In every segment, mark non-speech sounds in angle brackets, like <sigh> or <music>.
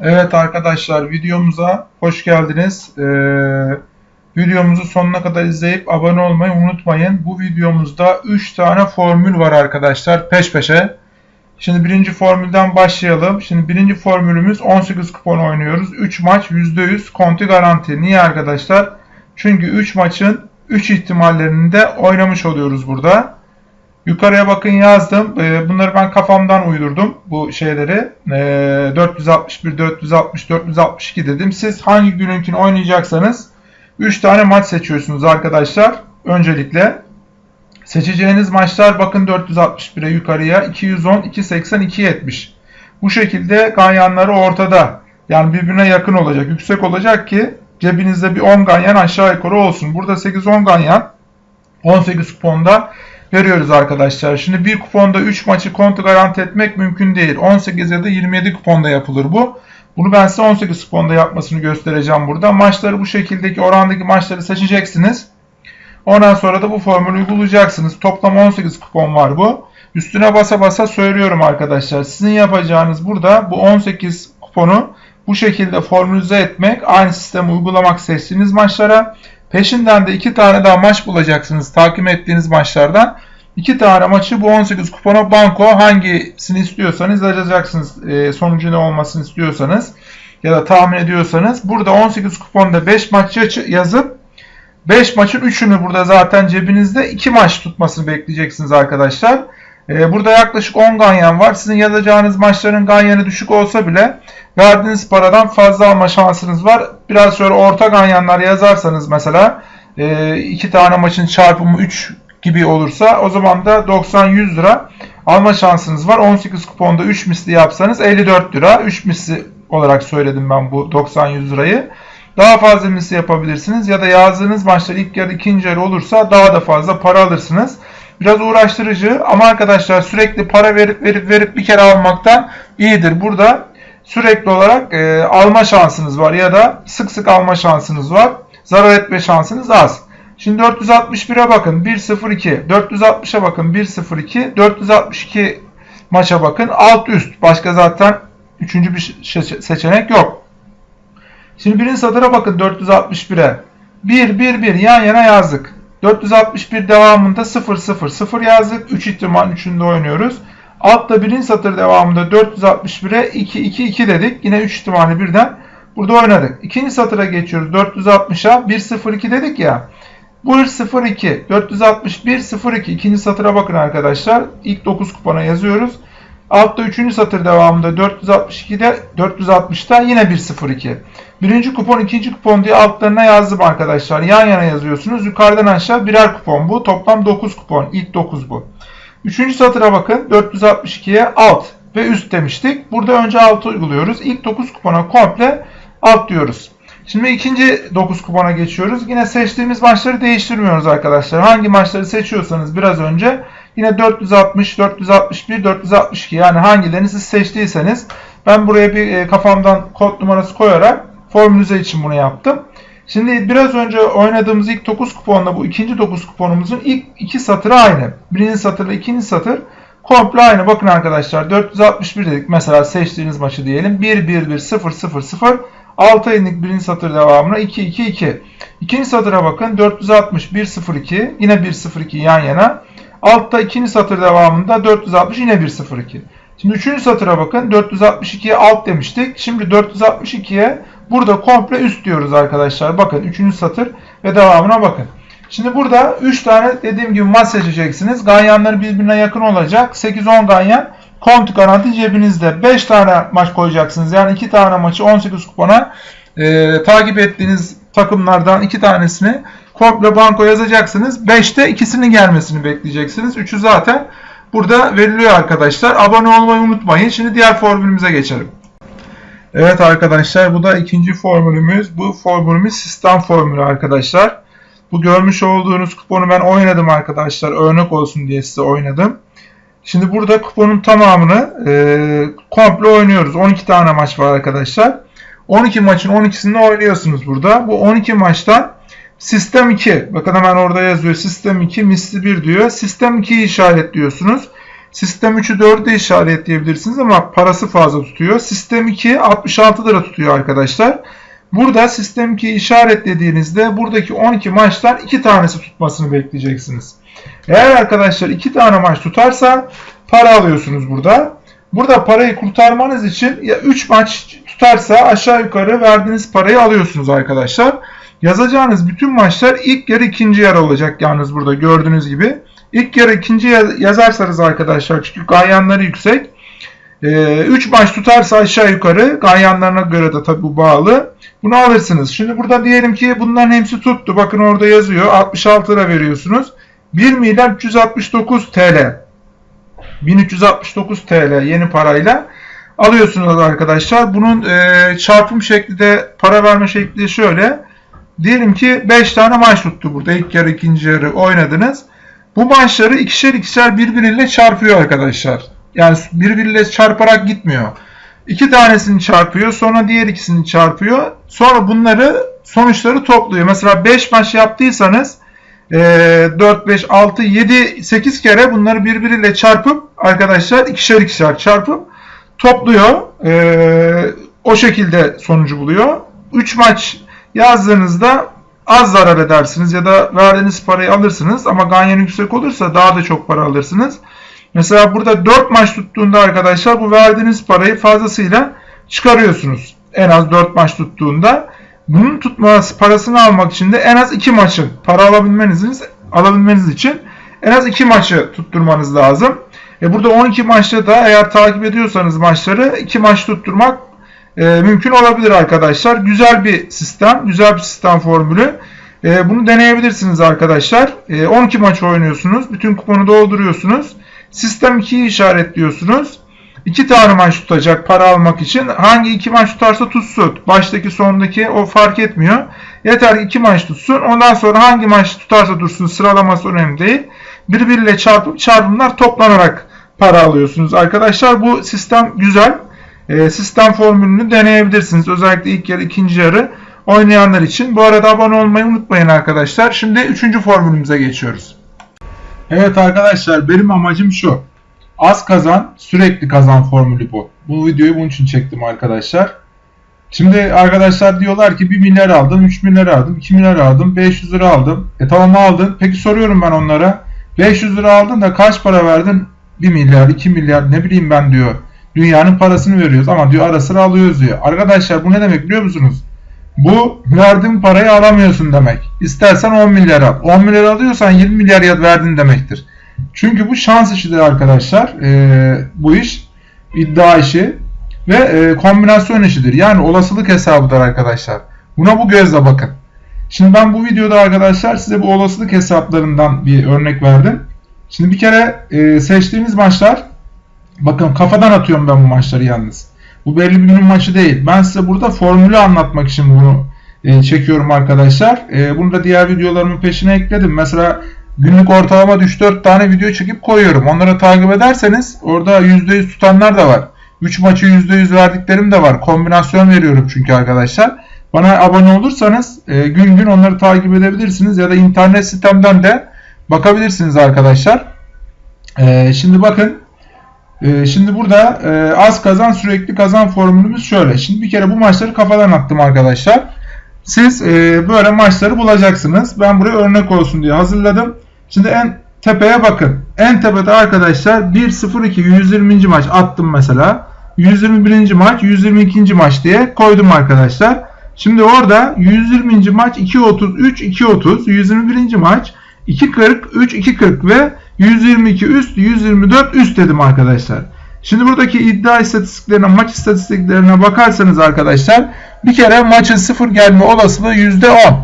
Evet arkadaşlar videomuza hoş geldiniz. Ee, videomuzu sonuna kadar izleyip abone olmayı unutmayın. Bu videomuzda 3 tane formül var arkadaşlar peş peşe. Şimdi birinci formülden başlayalım. Şimdi birinci formülümüz 18 kupon oynuyoruz. 3 maç %100 konti garanti. Niye arkadaşlar? Çünkü 3 maçın 3 ihtimallerini de oynamış oluyoruz burada. Yukarıya bakın yazdım. Ee, bunları ben kafamdan uydurdum bu şeyleri. 461, 460, 462 dedim. Siz hangi gününkini oynayacaksanız 3 tane maç seçiyorsunuz arkadaşlar. Öncelikle seçeceğiniz maçlar bakın 461'e yukarıya 210, 280, 270. Bu şekilde ganyanları ortada. Yani birbirine yakın olacak, yüksek olacak ki cebinizde bir 10 ganyan aşağı yukarı olsun. Burada 8-10 ganyan 18 kuponda veriyoruz arkadaşlar. Şimdi bir kuponda 3 maçı kontu garanti etmek mümkün değil. 18 ya da 27 kuponda yapılır bu. Bunu ben size 18 kuponda yapmasını göstereceğim burada. Maçları bu şekildeki orandaki maçları seçeceksiniz. Ondan sonra da bu formülü uygulayacaksınız. Toplam 18 kupon var bu. Üstüne basa basa söylüyorum arkadaşlar. Sizin yapacağınız burada bu 18 kuponu bu şekilde formülize etmek, aynı sistemi uygulamak seçtiğiniz maçlara Peşinden de iki tane daha maç bulacaksınız takip ettiğiniz maçlardan. İki tane maçı bu 18 kupona banko hangisini istiyorsanız yazacaksınız. E, sonucu ne olmasını istiyorsanız ya da tahmin ediyorsanız. Burada 18 kuponda 5 maç yazıp 5 maçın 3'ünü burada zaten cebinizde 2 maç tutmasını bekleyeceksiniz arkadaşlar. E, burada yaklaşık 10 ganyan var. Sizin yazacağınız maçların ganyanı düşük olsa bile verdiğiniz paradan fazla alma şansınız var. Biraz şöyle orta ganyanlar yazarsanız mesela e, iki tane maçın çarpımı 3 gibi olursa o zaman da 90-100 lira alma şansınız var. 18 kuponda 3 misli yapsanız 54 lira. 3 misli olarak söyledim ben bu 90-100 lirayı. Daha fazla misli yapabilirsiniz ya da yazdığınız maçlar ilk yarı ikinci yarı olursa daha da fazla para alırsınız. Biraz uğraştırıcı ama arkadaşlar sürekli para verip verip verip bir kere almaktan iyidir. Burada sürekli olarak e, alma şansınız var ya da sık sık alma şansınız var. Zarar etme şansınız az. Şimdi 461'e bakın 1-0-2. 460'a bakın 1-0-2. 462 maça bakın alt üst. Başka zaten üçüncü bir seçenek yok. Şimdi birinci satıra bakın 461'e. 1-1-1 yan yana yazdık. 461 devamında 0 0 0 yazdık. 3 ihtimal 3'ünde oynuyoruz. Altta birinci satır devamında 461'e 2 2 2 dedik. Yine 3 ihtimali birden burada oynadık. İkinci satıra geçiyoruz. 460'a 1 0 2 dedik ya. Bu 0 2 461 0 2 ikinci satıra bakın arkadaşlar. İlk 9 kupona yazıyoruz. Altta 3. satır devamında 462'de 460'da yine 102. Birinci kupon, ikinci kupon diye altlarına yazdım arkadaşlar. Yan yana yazıyorsunuz. Yukarıdan aşağı birer kupon bu. Toplam 9 kupon. İlk 9 bu. Üçüncü satıra bakın. 462'ye alt ve üst demiştik. Burada önce alt uyguluyoruz. İlk 9 kupona komple alt diyoruz. Şimdi ikinci 9 kupona geçiyoruz. Yine seçtiğimiz maçları değiştirmiyoruz arkadaşlar. Hangi maçları seçiyorsanız biraz önce yine 460, 461, 462 yani hangilerini siz seçtiyseniz ben buraya bir e, kafamdan kod numarası koyarak formülize için bunu yaptım. Şimdi biraz önce oynadığımız ilk 9 kuponla bu ikinci 9 kuponumuzun ilk iki satırı aynı. Birinci satırla ikinci satır komple aynı. Bakın arkadaşlar 461 dedik mesela seçtiğiniz maçı diyelim. 1 1 1 0 0 0 6 aylık birinci satır devamına 2 2 2. İkinci satıra bakın 460 1 0 2 yine 1 0 2 yan yana. Altta ikinci satır devamında 460 yine 1 0 2. Şimdi üçüncü satıra bakın 462'ye alt demiştik. Şimdi 462'ye burada komple üst diyoruz arkadaşlar. Bakın üçüncü satır ve devamına bakın. Şimdi burada 3 tane dediğim gibi maç seçeceksiniz. Ganyanları birbirine yakın olacak. 8-10 ganyan Kont garanti cebinizde. 5 tane maç koyacaksınız. Yani 2 tane maçı 18 kupona e, takip ettiğiniz takımlardan 2 tanesini komple banko yazacaksınız. 5'te ikisinin gelmesini bekleyeceksiniz. 3'ü zaten burada veriliyor arkadaşlar. Abone olmayı unutmayın. Şimdi diğer formülümüze geçelim. Evet arkadaşlar bu da ikinci formülümüz. Bu formülümüz sistem formülü arkadaşlar. Bu görmüş olduğunuz kuponu ben oynadım arkadaşlar. Örnek olsun diye size oynadım. Şimdi burada kuponun tamamını e, komple oynuyoruz. 12 tane maç var arkadaşlar. 12 maçın 12'sini oynuyorsunuz burada. Bu 12 maçtan sistem 2. Bakın hemen orada yazıyor. Sistem 2 misli 1 diyor. Sistem 2'yi işaretliyorsunuz. Sistem 3'ü 4'e işaretleyebilirsiniz ama parası fazla tutuyor. Sistem 2 66 lira tutuyor arkadaşlar. Burada sistem 2'yi işaretlediğinizde buradaki 12 maçtan 2 tanesi tutmasını bekleyeceksiniz. Eğer arkadaşlar 2 tane maç tutarsa para alıyorsunuz burada. Burada parayı kurtarmanız için ya 3 maç tutarsa aşağı yukarı verdiğiniz parayı alıyorsunuz arkadaşlar. Yazacağınız bütün maçlar ilk yarı ikinci yarı olacak yalnız burada gördüğünüz gibi. İlk yarı ikinci yazarsanız arkadaşlar çünkü ganyanları yüksek. 3 ee, maç tutarsa aşağı yukarı ganyanlarına göre de tabi bağlı. Bunu alırsınız. Şimdi burada diyelim ki bunların hepsi tuttu. Bakın orada yazıyor. 66 lira veriyorsunuz. 1 milyar 369 TL. 1369 TL yeni parayla alıyorsunuz arkadaşlar. Bunun e, çarpım şekli de para verme şekli şöyle. Diyelim ki 5 tane maç tuttu burada. İlk yarı ikinci yarı oynadınız. Bu maçları ikişer ikişer birbiriyle çarpıyor arkadaşlar. Yani birbiriyle çarparak gitmiyor. İki tanesini çarpıyor. Sonra diğer ikisini çarpıyor. Sonra bunları sonuçları topluyor. Mesela 5 maç yaptıysanız 4, 5, 6, 7, 8 kere bunları birbiriyle çarpıp arkadaşlar ikişer ikişer çarpıp topluyor. E, o şekilde sonucu buluyor. 3 maç yazdığınızda az zarar edersiniz ya da verdiğiniz parayı alırsınız ama ganyan yüksek olursa daha da çok para alırsınız. Mesela burada 4 maç tuttuğunda arkadaşlar bu verdiğiniz parayı fazlasıyla çıkarıyorsunuz. En az 4 maç tuttuğunda. Bunun tutması parasını almak için de en az 2 maçı para alabilmeniz, alabilmeniz için en az 2 maçı tutturmanız lazım. E burada 12 maçta da eğer takip ediyorsanız maçları 2 maç tutturmak e, mümkün olabilir arkadaşlar. Güzel bir sistem, güzel bir sistem formülü. E, bunu deneyebilirsiniz arkadaşlar. E, 12 maç oynuyorsunuz. Bütün kuponu dolduruyorsunuz. Sistem 2'yi işaretliyorsunuz. 2 tane maç tutacak para almak için. Hangi iki maç tutarsa tutsun. Baştaki sondaki o fark etmiyor. Yeter ki 2 maç tutsun. Ondan sonra hangi maç tutarsa dursun sıralaması önemli değil. Birbiriyle çarpıp çarpımlar toplanarak para alıyorsunuz. Arkadaşlar bu sistem güzel. E, sistem formülünü deneyebilirsiniz. Özellikle ilk yarı ikinci yarı oynayanlar için. Bu arada abone olmayı unutmayın arkadaşlar. Şimdi üçüncü formülümüze geçiyoruz. Evet arkadaşlar benim amacım şu. Az kazan sürekli kazan formülü bu. Bu videoyu bunun için çektim arkadaşlar. Şimdi arkadaşlar diyorlar ki 1 milyar aldım, 3 milyar aldım, 2 milyar aldım, 500 lira aldım. E tamam aldın. Peki soruyorum ben onlara. 500 lira aldın da kaç para verdin? 1 milyar, 2 milyar ne bileyim ben diyor. Dünyanın parasını veriyoruz ama diyor ara sıra alıyoruz diyor. Arkadaşlar bu ne demek biliyor musunuz? Bu verdiğin parayı alamıyorsun demek. İstersen 10 milyar al. 10 milyar alıyorsan 20 milyar verdin demektir. Çünkü bu şans işidir arkadaşlar. Ee, bu iş iddia işi ve e, kombinasyon işidir. Yani olasılık hesabıdır arkadaşlar. Buna bu gözle bakın. Şimdi ben bu videoda arkadaşlar size bu olasılık hesaplarından bir örnek verdim. Şimdi bir kere e, seçtiğimiz maçlar bakın kafadan atıyorum ben bu maçları yalnız. Bu belli bir günün maçı değil. Ben size burada formülü anlatmak için bunu e, çekiyorum arkadaşlar. E, bunu da diğer videolarımın peşine ekledim. Mesela günlük ortalama 3-4 tane video çekip koyuyorum. Onları takip ederseniz orada %100 tutanlar da var. 3 maçı %100 verdiklerim de var. Kombinasyon veriyorum çünkü arkadaşlar. Bana abone olursanız e, gün gün onları takip edebilirsiniz ya da internet sitemden de bakabilirsiniz arkadaşlar. E, şimdi bakın ee, şimdi burada e, az kazan sürekli kazan formülümüz şöyle. Şimdi bir kere bu maçları kafadan attım arkadaşlar. Siz e, böyle maçları bulacaksınız. Ben buraya örnek olsun diye hazırladım. Şimdi en tepeye bakın. En tepede arkadaşlar 1-0-2 120. maç attım mesela. 121. maç 122. maç diye koydum arkadaşlar. Şimdi orada 120. maç 2.33 2.30 121. maç 2.40 3 2.40 ve 122 üst, 124 üst dedim arkadaşlar. Şimdi buradaki iddia istatistiklerine, maç istatistiklerine bakarsanız arkadaşlar bir kere maçın sıfır gelme olasılığı %10.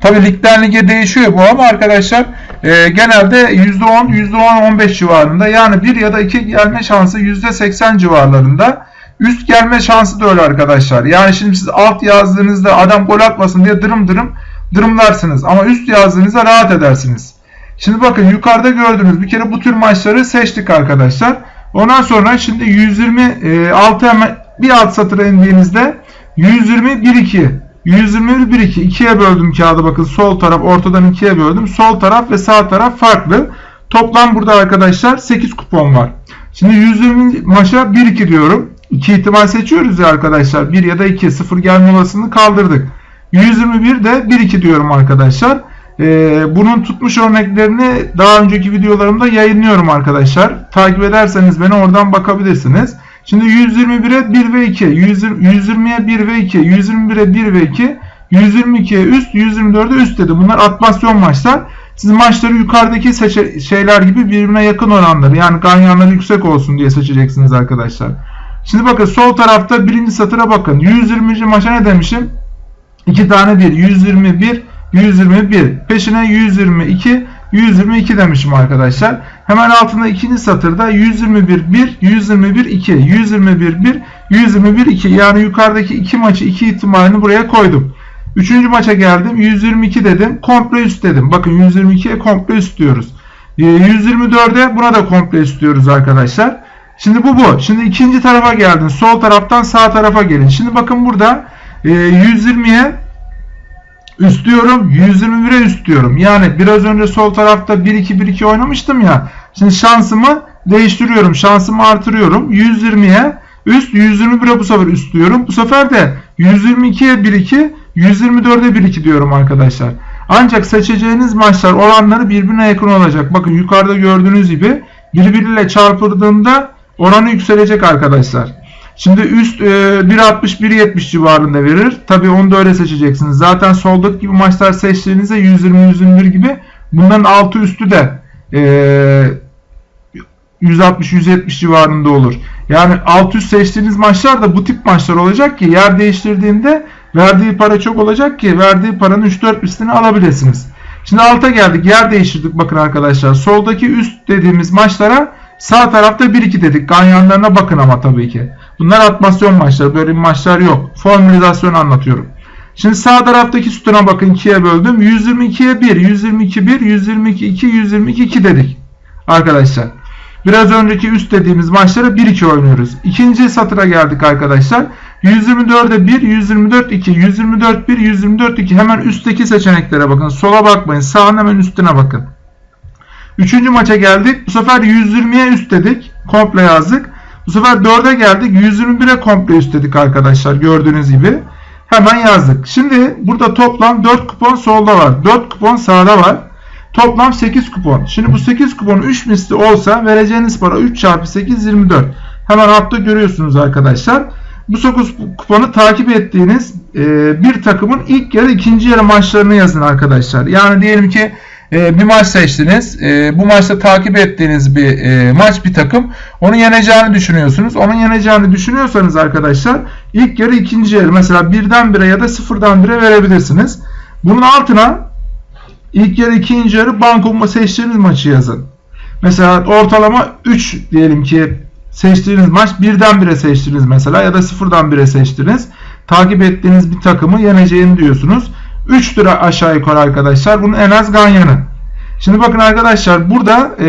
Tabi ligden lige değişiyor bu ama arkadaşlar e, genelde %10, %10-15 civarında yani 1 ya da 2 gelme şansı %80 civarlarında. Üst gelme şansı da öyle arkadaşlar. Yani şimdi siz alt yazdığınızda adam gol atmasın diye dırım dırım dırımlarsınız. Ama üst yazdığınızda rahat edersiniz. Şimdi bakın yukarıda gördüğünüz bir kere bu tür maçları seçtik arkadaşlar. Ondan sonra şimdi 126 hemen bir alt satıra indiğinizde 120 1 2 121 1 2 ikiye böldüm kağıdı bakın sol taraf ortadan ikiye böldüm. Sol taraf ve sağ taraf farklı. Toplam burada arkadaşlar 8 kupon var. Şimdi 120 maça 1-2 diyorum. 2 ihtimal seçiyoruz ya arkadaşlar. 1 ya da 2. 0 gelme olasılığını kaldırdık. 121 de 1-2 diyorum arkadaşlar. Ee, bunun tutmuş örneklerini daha önceki videolarımda yayınlıyorum arkadaşlar. Takip ederseniz beni oradan bakabilirsiniz. Şimdi 121'e 1 ve 2, 120'ye 1 ve 2, 121'e 1 ve 2, 122'ye üst, 124'e üst dedi. Bunlar atmasyon maçlar. Siz maçları yukarıdaki şeyler gibi birbirine yakın oranları yani ganyanları yüksek olsun diye seçeceksiniz arkadaşlar. Şimdi bakın sol tarafta birinci satıra bakın. 120. maça ne demişim? 2 tane 1. 121, 121. Peşine 122, 122 demişim arkadaşlar. Hemen altında ikinci satırda 121 1, 121 2, 121 1, 121 2. Yani yukarıdaki iki maçı iki ihtimalini buraya koydum. Üçüncü maça geldim. 122 dedim. Komple üst dedim. Bakın 122'ye komple üst diyoruz. 124'e ee, buna da komple üst diyoruz arkadaşlar. Şimdi bu bu. Şimdi ikinci tarafa geldin. Sol taraftan sağ tarafa gelin. Şimdi bakın burada 120'ye üst diyorum. 121'e üst diyorum. Yani biraz önce sol tarafta 1-2-1-2 oynamıştım ya. Şimdi şansımı değiştiriyorum. Şansımı artırıyorum. 120'ye üst 121'e bu sefer üst diyorum. Bu sefer de 122'ye 1-2 124'e 1-2 diyorum arkadaşlar. Ancak seçeceğiniz maçlar oranları birbirine yakın olacak. Bakın yukarıda gördüğünüz gibi birbiriyle çarpıldığında oranı yükselecek arkadaşlar. Şimdi üst e, 1.60-1.70 civarında verir. Tabi onu da öyle seçeceksiniz. Zaten soldaki gibi maçlar seçtiğinizde 120-121 gibi bunların altı üstü de e, 160-170 civarında olur. Yani alt üst seçtiğiniz maçlar da bu tip maçlar olacak ki yer değiştirdiğinde verdiği para çok olacak ki verdiği paranın 3-4 üstünü alabilirsiniz. Şimdi alta geldik. Yer değiştirdik bakın arkadaşlar. Soldaki üst dediğimiz maçlara sağ tarafta 1-2 dedik. Ganyanlarına bakın ama tabii ki. Bunlar atmasyon maçları. Böyle maçlar yok. Formülizasyon anlatıyorum. Şimdi sağ taraftaki sütuna bakın 2'ye böldüm. 122'ye 1, 122 1, 122 2, 122 2 dedik. Arkadaşlar. Biraz önceki üst dediğimiz maçlara 1-2 oynuyoruz. İkinci satıra geldik arkadaşlar. 124'e 1, 124 2, 124 1, 124 2. Hemen üstteki seçeneklere bakın. Sola bakmayın. Sağın hemen üstüne bakın. Üçüncü maça geldik. Bu sefer 120'ye üst dedik. Komple yazdık. Bu sefer 4'e geldik. 121'e komple üst dedik arkadaşlar. Gördüğünüz gibi. Hemen yazdık. Şimdi burada toplam 4 kupon solda var. 4 kupon sağda var. Toplam 8 kupon. Şimdi bu 8 kupon 3 misli olsa vereceğiniz para 3 çarpı 8 24. Hemen altta görüyorsunuz arkadaşlar. Bu 9 kuponu takip ettiğiniz e, bir takımın ilk yarı ikinci yarı maçlarını yazın arkadaşlar. Yani diyelim ki e, bir maç seçtiniz. E, bu maçta takip ettiğiniz bir e, maç bir takım. Onu yeneceğini düşünüyorsunuz. Onun yeneceğini düşünüyorsanız arkadaşlar ilk yarı ikinci yarı mesela birden bire ya da sıfırdan bire verebilirsiniz. Bunun altına ilk yarı ikinci yarı banko seçtiğiniz maçı yazın. Mesela ortalama 3 diyelim ki seçtiğiniz maç birden bire seçtiniz mesela ya da sıfırdan bire seçtiniz. Takip ettiğiniz bir takımı yeneceğini diyorsunuz. 3 lira aşağı yukarı arkadaşlar. Bunun en az ganyanı. Şimdi bakın arkadaşlar burada e,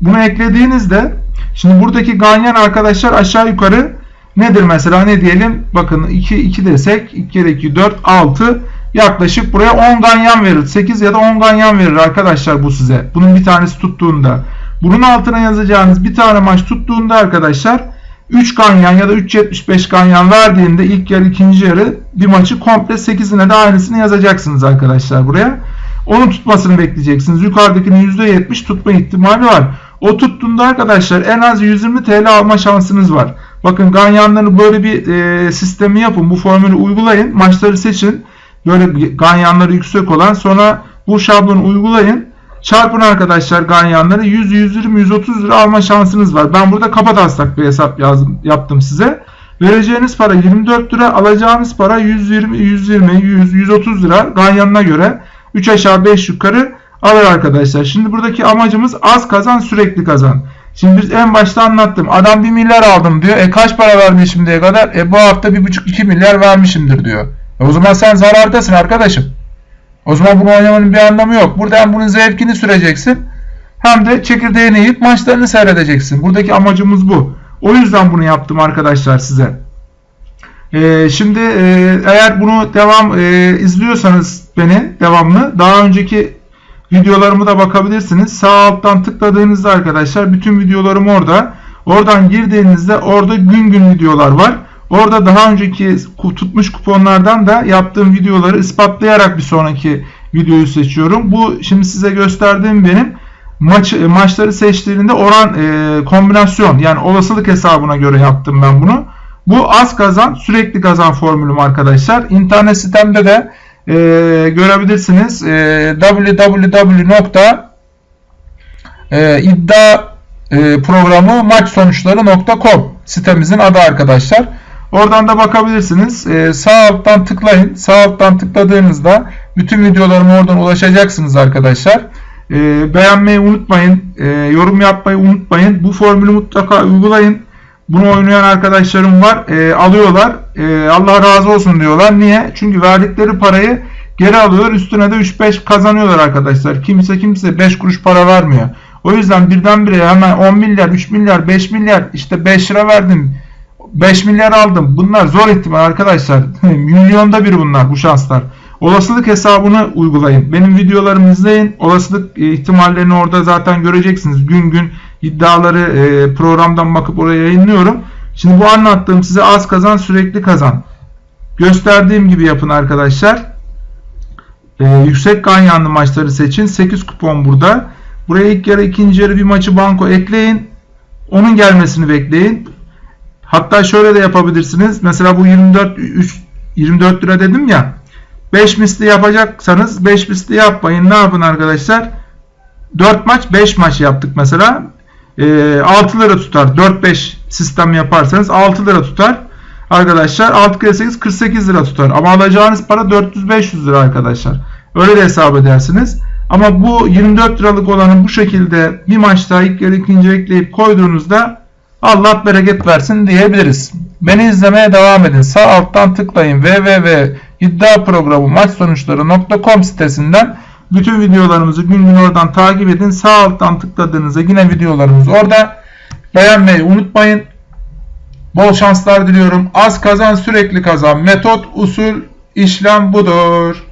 bunu eklediğinizde şimdi buradaki ganyan arkadaşlar aşağı yukarı nedir mesela ne diyelim bakın 2 2 desek 2 kere 2 4 6 yaklaşık buraya 10 ganyan verir. 8 ya da 10 ganyan verir arkadaşlar bu size. Bunun bir tanesi tuttuğunda. Bunun altına yazacağınız bir tane maç tuttuğunda arkadaşlar 3 ganyan ya da 3.75 ganyan verdiğinde ilk yarı ikinci yarı bir maçı komple 8'ine de aynısını yazacaksınız arkadaşlar buraya. Onun tutmasını bekleyeceksiniz. Yukarıdakinin %70 tutma ihtimali var. O tuttuğunda arkadaşlar en az 120 TL alma şansınız var. Bakın ganyanları böyle bir e, sistemi yapın. Bu formülü uygulayın. Maçları seçin. Böyle ganyanları yüksek olan sonra bu şablonu uygulayın. Çarpın arkadaşlar ganyanları 100, 120, 130 lira alma şansınız var. Ben burada kapataslak bir hesap yazdım, yaptım size. Vereceğiniz para 24 lira, alacağınız para 120, 120, 100, 130 lira ganyanına göre 3 aşağı 5 yukarı alır arkadaşlar. Şimdi buradaki amacımız az kazan sürekli kazan. Şimdi biz en başta anlattım. Adam 1 milyar aldım diyor. E kaç para verdi şimdiye kadar? E bu hafta 1,5-2 milyar vermişimdir diyor. E o zaman sen zarardasın arkadaşım. O zaman bunu oynamanın bir anlamı yok. Burada hem bunun zevkini süreceksin hem de çekirdeğini yiyip maçlarını seyredeceksin. Buradaki amacımız bu. O yüzden bunu yaptım arkadaşlar size. Ee, şimdi e, eğer bunu devam e, izliyorsanız beni devamlı daha önceki videolarımı da bakabilirsiniz. Sağ alttan tıkladığınızda arkadaşlar bütün videolarım orada. Oradan girdiğinizde orada gün gün videolar var. Orada daha önceki tutmuş kuponlardan da yaptığım videoları ispatlayarak bir sonraki videoyu seçiyorum. Bu şimdi size gösterdiğim benim maç maçları seçtiğinde oran e, kombinasyon yani olasılık hesabına göre yaptım ben bunu. Bu az kazan sürekli kazan formülüm arkadaşlar. İnternet sitemde de e, görebilirsiniz. E, www.iddia e, sitemizin adı arkadaşlar. Oradan da bakabilirsiniz. E, sağ alttan tıklayın. Sağ alttan tıkladığınızda bütün videolarıma oradan ulaşacaksınız arkadaşlar. E, beğenmeyi unutmayın. E, yorum yapmayı unutmayın. Bu formülü mutlaka uygulayın. Bunu oynayan arkadaşlarım var. E, alıyorlar. E, Allah razı olsun diyorlar. Niye? Çünkü verdikleri parayı geri alıyorlar. Üstüne de 3-5 kazanıyorlar arkadaşlar. Kimse kimse 5 kuruş para vermiyor. O yüzden birdenbire hemen 10 milyar, 3 milyar, 5 milyar işte 5 lira verdim. 5 milyar aldım. Bunlar zor ihtimal arkadaşlar. <laughs> Milyonda bir bunlar bu şanslar. Olasılık hesabını uygulayın. Benim videolarımı izleyin. Olasılık ihtimallerini orada zaten göreceksiniz. Gün gün iddiaları e, programdan bakıp oraya yayınlıyorum. Şimdi bu anlattığım size az kazan sürekli kazan. Gösterdiğim gibi yapın arkadaşlar. E, yüksek ganyanlı maçları seçin. 8 kupon burada. Buraya ilk yarı ikinci yarı bir maçı banko ekleyin. Onun gelmesini bekleyin. Hatta şöyle de yapabilirsiniz. Mesela bu 24 3, 24 lira dedim ya. 5 misli yapacaksanız 5 misli yapmayın. Ne yapın arkadaşlar? 4 maç 5 maç yaptık mesela. E, 6 lira tutar. 4-5 sistem yaparsanız 6 lira tutar. Arkadaşlar 6 kere 8 48 lira tutar. Ama alacağınız para 400-500 lira arkadaşlar. Öyle de hesap edersiniz. Ama bu 24 liralık olanı bu şekilde bir maçta ilk yarı ikinci ekleyip koyduğunuzda Allah bereket versin diyebiliriz. Beni izlemeye devam edin. Sağ alttan tıklayın www.iddiaprogramı maç sonuçları.com sitesinden bütün videolarımızı gün gün oradan takip edin. Sağ alttan tıkladığınızda yine videolarımız orada. Beğenmeyi unutmayın. Bol şanslar diliyorum. Az kazan sürekli kazan. Metot, usul, işlem budur.